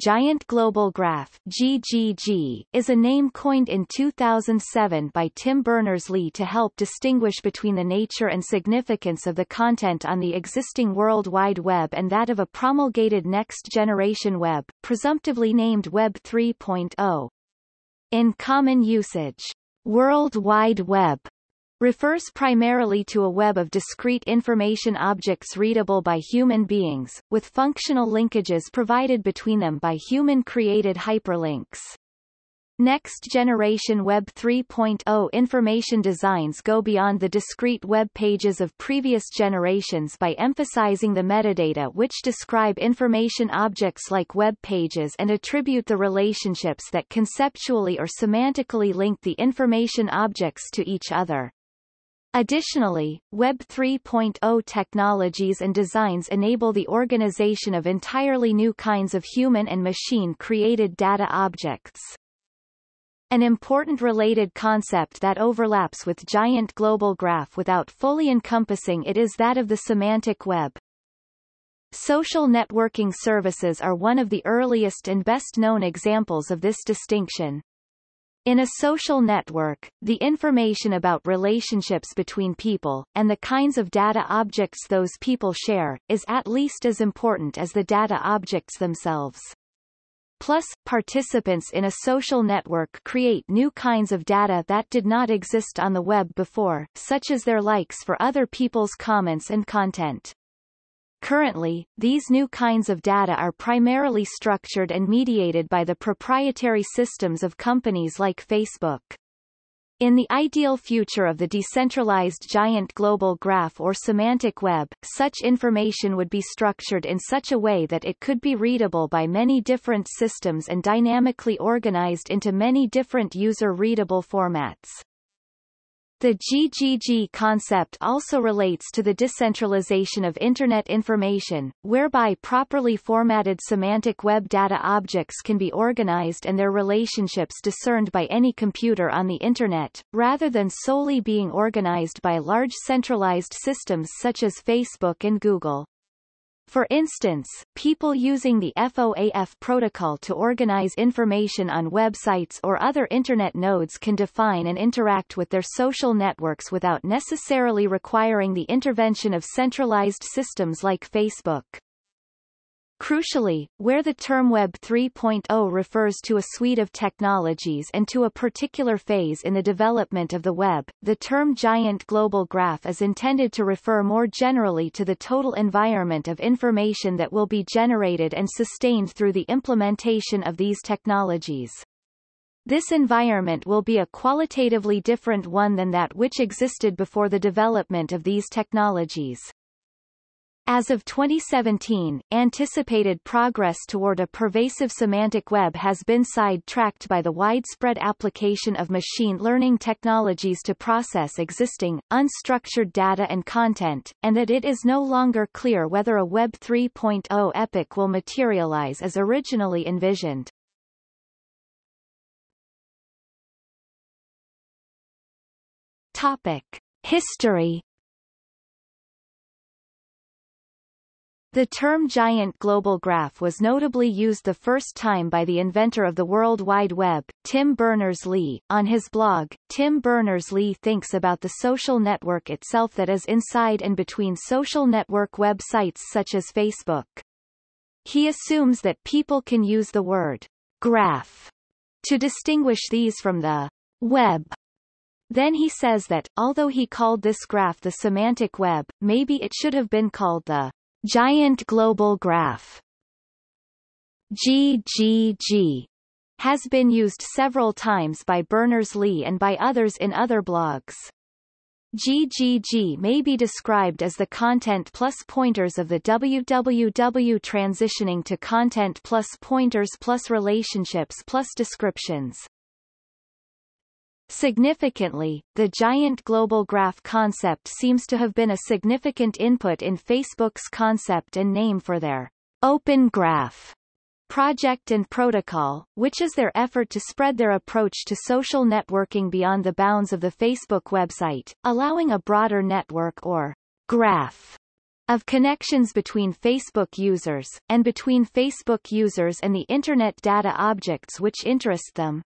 Giant Global Graph GGG, is a name coined in 2007 by Tim Berners-Lee to help distinguish between the nature and significance of the content on the existing World Wide Web and that of a promulgated next-generation web, presumptively named Web 3.0. In common usage, World Wide Web refers primarily to a web of discrete information objects readable by human beings, with functional linkages provided between them by human-created hyperlinks. Next-generation Web 3.0 information designs go beyond the discrete web pages of previous generations by emphasizing the metadata which describe information objects like web pages and attribute the relationships that conceptually or semantically link the information objects to each other. Additionally, Web 3.0 technologies and designs enable the organization of entirely new kinds of human and machine-created data objects. An important related concept that overlaps with Giant Global Graph without fully encompassing it is that of the semantic web. Social networking services are one of the earliest and best-known examples of this distinction. In a social network, the information about relationships between people, and the kinds of data objects those people share, is at least as important as the data objects themselves. Plus, participants in a social network create new kinds of data that did not exist on the web before, such as their likes for other people's comments and content. Currently, these new kinds of data are primarily structured and mediated by the proprietary systems of companies like Facebook. In the ideal future of the decentralized giant global graph or semantic web, such information would be structured in such a way that it could be readable by many different systems and dynamically organized into many different user-readable formats. The GGG concept also relates to the decentralization of Internet information, whereby properly formatted semantic web data objects can be organized and their relationships discerned by any computer on the Internet, rather than solely being organized by large centralized systems such as Facebook and Google. For instance, people using the FOAF protocol to organize information on websites or other Internet nodes can define and interact with their social networks without necessarily requiring the intervention of centralized systems like Facebook. Crucially, where the term Web 3.0 refers to a suite of technologies and to a particular phase in the development of the web, the term giant global graph is intended to refer more generally to the total environment of information that will be generated and sustained through the implementation of these technologies. This environment will be a qualitatively different one than that which existed before the development of these technologies. As of 2017, anticipated progress toward a pervasive semantic web has been sidetracked by the widespread application of machine learning technologies to process existing, unstructured data and content, and that it is no longer clear whether a Web 3.0 epic will materialize as originally envisioned. Topic. History The term giant global graph was notably used the first time by the inventor of the World Wide Web, Tim Berners-Lee. On his blog, Tim Berners-Lee thinks about the social network itself that is inside and between social network websites such as Facebook. He assumes that people can use the word graph to distinguish these from the web. Then he says that, although he called this graph the semantic web, maybe it should have been called the Giant Global Graph GGG has been used several times by Berners-Lee and by others in other blogs. GGG may be described as the content plus pointers of the www transitioning to content plus pointers plus relationships plus descriptions. Significantly, the giant global graph concept seems to have been a significant input in Facebook's concept and name for their Open Graph project and protocol, which is their effort to spread their approach to social networking beyond the bounds of the Facebook website, allowing a broader network or graph of connections between Facebook users, and between Facebook users and the Internet data objects which interest them.